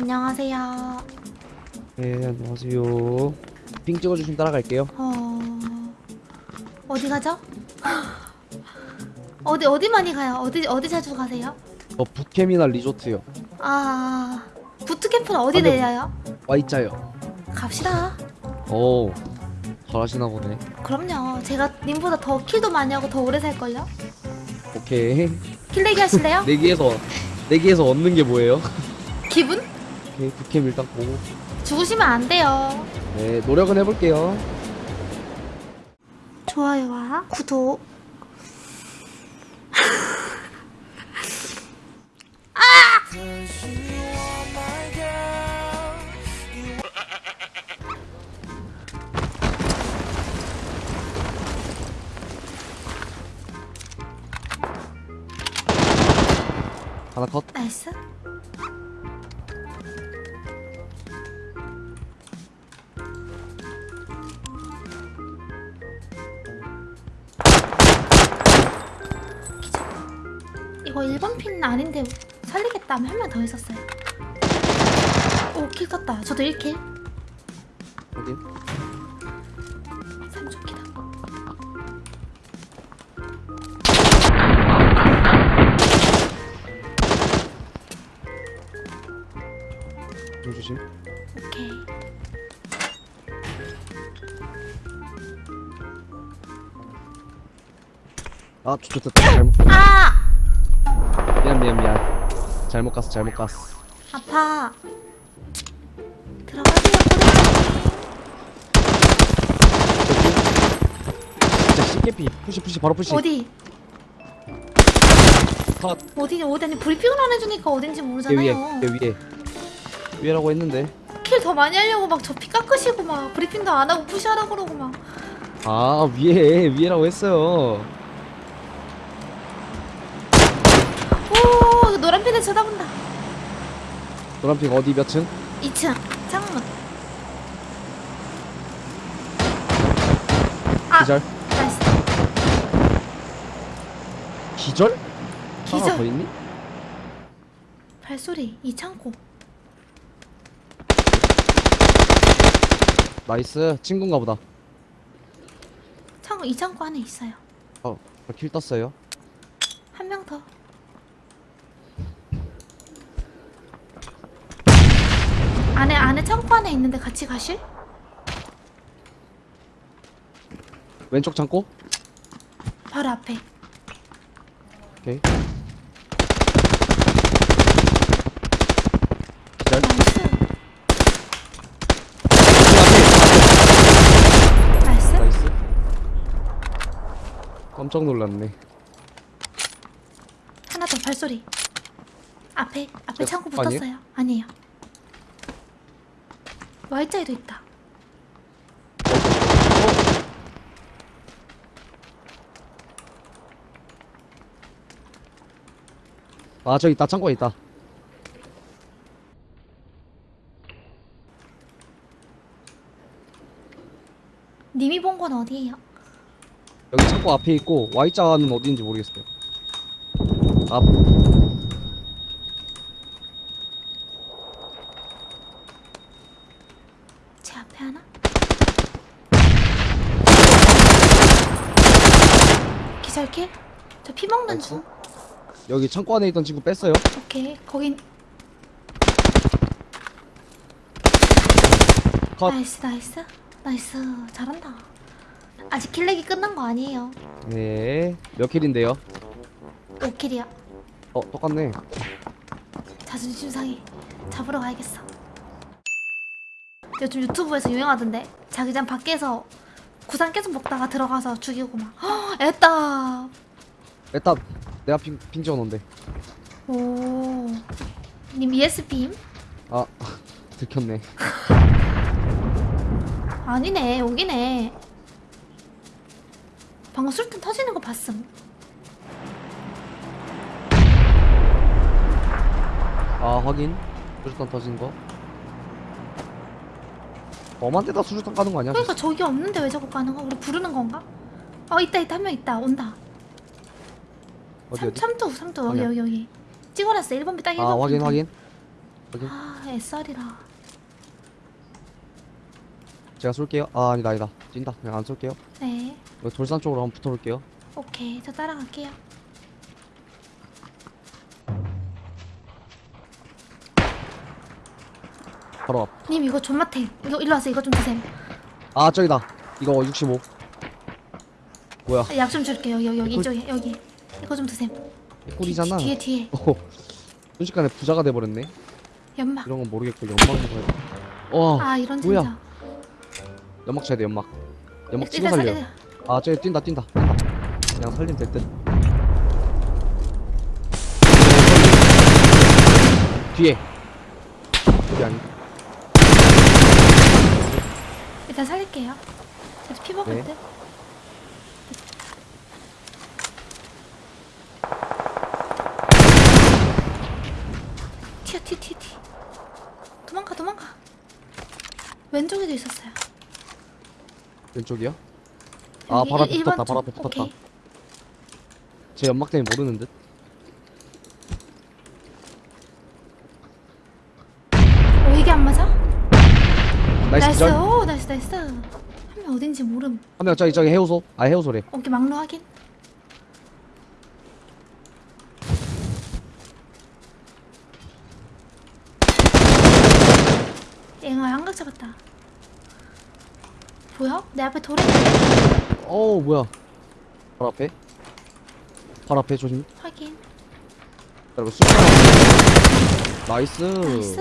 안녕하세요. 네, 안녕하세요. 핑 찍어주시면 따라갈게요. 어... 어디 가죠? 어디 어디 많이 가요? 어디 어디 자주 가세요? 어, 북캠이나 리조트요. 아 부트캠프는 어디 아, 네. 내려요? Y자요. 갑시다. 오, 잘하시나 보네. 그럼요. 제가 님보다 더 킬도 많이 하고 더 오래 살걸요? 오케이. kill내기 하실래요? 내기에서, 내기에서 얻는 게 뭐예요? 기분? 오케이, 부캠 일단 보고. 죽으시면 안 돼요. 네, 노력은 해볼게요. 좋아요와 구독. 하나 컷. nice. 이거 1번 핀 아닌데 살리겠다 하면 한 명 더 있었어요. 오, 킬 떴다. 저도 1킬. 확인. 3초키다. 좀 조심. 오케이. 아, 좆됐다. 잘못. 아! 미안, 미안, 미안. 잘못 갔어, 잘못 갔어. 아파. 들어가세요, 진짜 쉽게 push, push, 바로 push. 어디? 컷. 어디 어디 아니 브리핑을 안 해주니까 어딘지 얘 위에, 모르잖아요. 얘 위에. 위에라고 했는데. kill 더 많이 하려고 막 저 피 깎으시고 막 브리핑도 안 하고 push하라 그러고 막. 아, 위에, 위에라고 했어요. 오 노란 핀에 쳐다본다. 노란 ping 어디 몇 층? 2층 창문. 아 기절. nice. 기절? 하나 더 기절. 있니? 발소리 이 창고. nice 친구인가 보다 창고 이 창고 안에 있어요. 어, kill 떴어요 한 명 더. 안에 창고 안에 있는데 같이 가실? 왼쪽 창고? 바로 앞에. 오케이 기절 nice. nice. nice 깜짝 놀랐네 하나 더 발소리. 앞에 앞에 어, 창고? 붙었어요. 아니에요. Y자에도 있다. 아 저기 있다 창고에 있다 님이 본 건 어디예요? 여기 창고 앞에 있고 Y자는 어디인지 모르겠어요 앞 제 앞에 하나? 기절kill? 저 피 먹는. 중. 여기 창고 안에 있던 친구 뺐어요 오케이. 거긴 컷 nice nice nice 잘한다. 아직 kill내기 끝난 거 아니에요. 네. 몇 kill인데요? 5kill이야. 어 똑같네 자존심 상해. 잡으러 가야겠어. 요즘 유튜브에서 유행하던데? 자기장 밖에서 구상 계속 먹다가 들어가서 죽이고 막. 헉, 애따. 일단 내가 핑, 핑 찍어놓은데. 오님 ESP임? 아 들켰네. 아니네 여기네. 방금 술탄 터지는 거 봤음. 아 확인. 수류탄 터진 거 엄한 데다 수류탄 까는 거 아니야? 그러니까 저기 없는데 왜 자꾸 가는 거? 우리 부르는 건가? 어 있다 있다 한 명 있다 온다 어디 삼? 삼두 삼두 여기. 여기 여기 찍어놨어 1번 비 딱 1번 아 확인 확인 확인. 아 SR이라 제가 쏠게요. 아 아니다 아니다. 찐다. 그냥 안 쏠게요. 네 돌산 쪽으로 한번 붙어볼게요. 오케이 저 따라갈게요 바로 앞. 님 이거 존맛해 이거 일로 와서 이거 좀 드세요 아 저기다. 이거 65. 뭐야? 약 좀 줄게요 여기 여기 이거- 이쪽에 여기 이거 좀 드세요 꿀이잖아. 뒤, 뒤에 뒤에 어. 순식간에 부자가 돼 버렸네. 연막 이런 건 모르겠고 연막 먹어야 돼. 와 아 이런 뭐야? 진짜 연막 쳐야 돼 연막. 연막 일단 살려. 살려 아 저기 뛴다 뛴다. 그냥 살리면 될 듯. 뒤에. 뒤에 아니. 일단 살릴게요 저도 피 먹을 네. 듯 튀어 튀어 튀어 튀어 도망가 도망가 왼쪽에도 있었어요 왼쪽이요? 아 바로 앞에 붙었다. 바로 쪽. 앞에 붙었다. 오케이. 제 연막 때문에 모르는 듯. 오 이게 안 맞아? 나이스 나이스 나이스 한 명 어딘지 모름 한 명 저기 저기 해우소. 아 해우소래. 오케이 막루 확인 앵어 한각 잡았다 보여? 내 앞에 돌에 어 뭐야? 바로 앞에. 바로 앞에 조심. 확인 그리고 숫자. 나이스. 나이스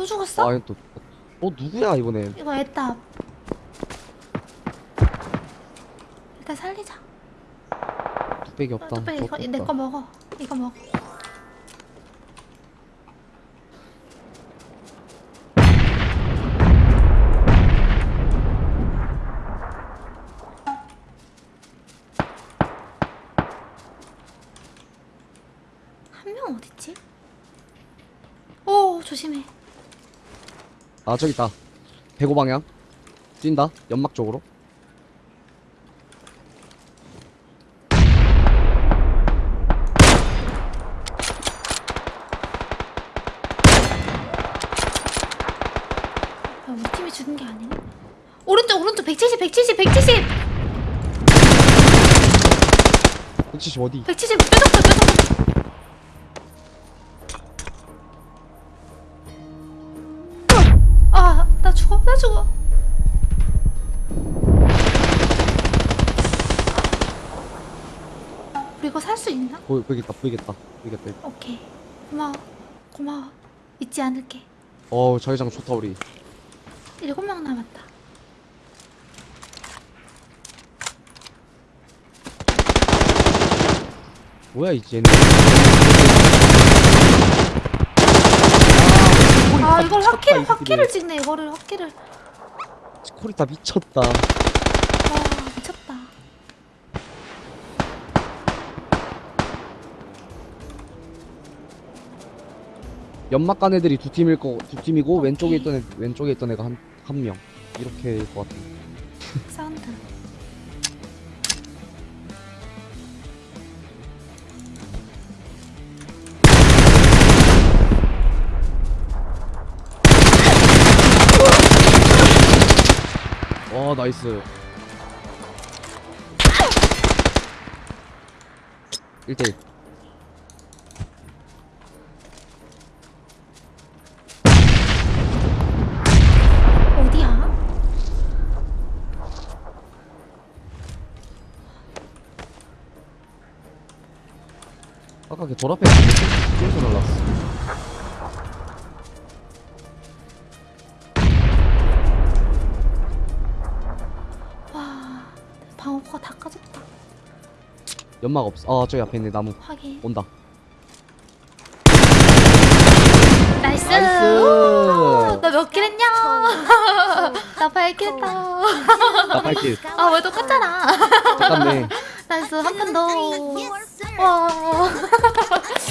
또 죽었어? 아 이거 또. 어 누구야 이번엔? 이거 애답 일단 살리자 뚝배기 어, 없다. 뚝배기 이거 내 거. 먹어 이거 먹어 한 명 어딨지? 오 조심해 아 저기 있다. 105 방향. 뛴다. 연막 쪽으로. 야, 우리 팀이 죽은 게 아니네 오른쪽 오른쪽 170 170 170 170 어디? 170 뾰족해 뾰족해 죽어 우리 이거 살 수 있나? 보, 보이겠다 보이겠다 보이겠다. 오케이 고마워 고마워 잊지 않을게 어 자기장 좋다 우리. 일곱 명 남았다 뭐야 이제. 아 이걸 확키를 확키를 찍네 이거를 확키를 코리타 미쳤다. 와 미쳤다 연막 간 애들이 두 팀일 거 두 팀이고. 왼쪽에 있던 애 왼쪽에 있던 애가 한 한 명. 이렇게 일 것 같아. 사 와 nice. 1대1 어디야? 아까 걔 돌 앞에 쪽에서 날랐어. 연막 없어. 아 저기 앞에 있네 나무. 확인 온다. 나이스 나이스. 너몇 킬 했냐 나 8킬 했다 나 발길. 아왜 똑같잖아 똑같네. 나이스 한 판더와